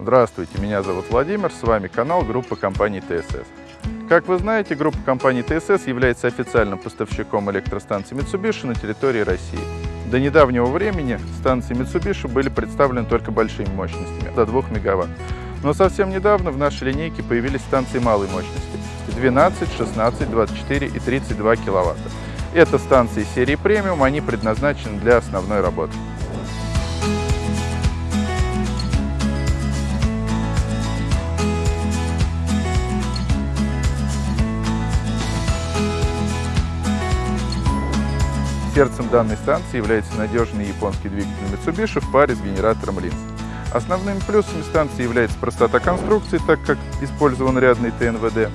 Здравствуйте, меня зовут Владимир, с вами канал группы компании ТСС. Как вы знаете, группа компании ТСС является официальным поставщиком электростанций Mitsubishi на территории России. До недавнего времени станции Mitsubishi были представлены только большими мощностями, до 2 мегаватт. Но совсем недавно в нашей линейке появились станции малой мощности 12, 16, 24 и 32 киловатта. Это станции серии премиум, они предназначены для основной работы. Сердцем данной станции является надежный японский двигатель Mitsubishi в паре с генератором Lins. Основными плюсами станции является простота конструкции, так как использован рядный ТНВД,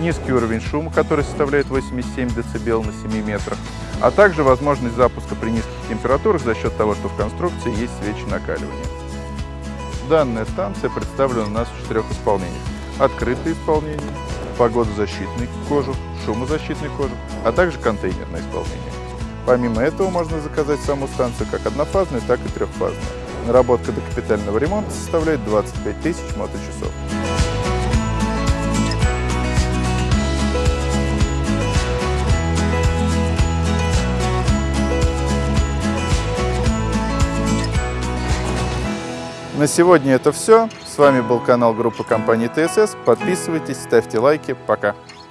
низкий уровень шума, который составляет 87 дБ на 7 метрах, а также возможность запуска при низких температурах за счет того, что в конструкции есть свечи накаливания. Данная станция представлена у нас в четырех исполнениях. Открытое исполнение, погодозащитный кожух, шумозащитный кожух, а также контейнерное исполнение. Помимо этого можно заказать саму станцию как однофазную, так и трехфазную. Наработка до капитального ремонта составляет 25 тысяч моточасов. На сегодня это все. С вами был канал группы компании ТСС. Подписывайтесь, ставьте лайки. Пока.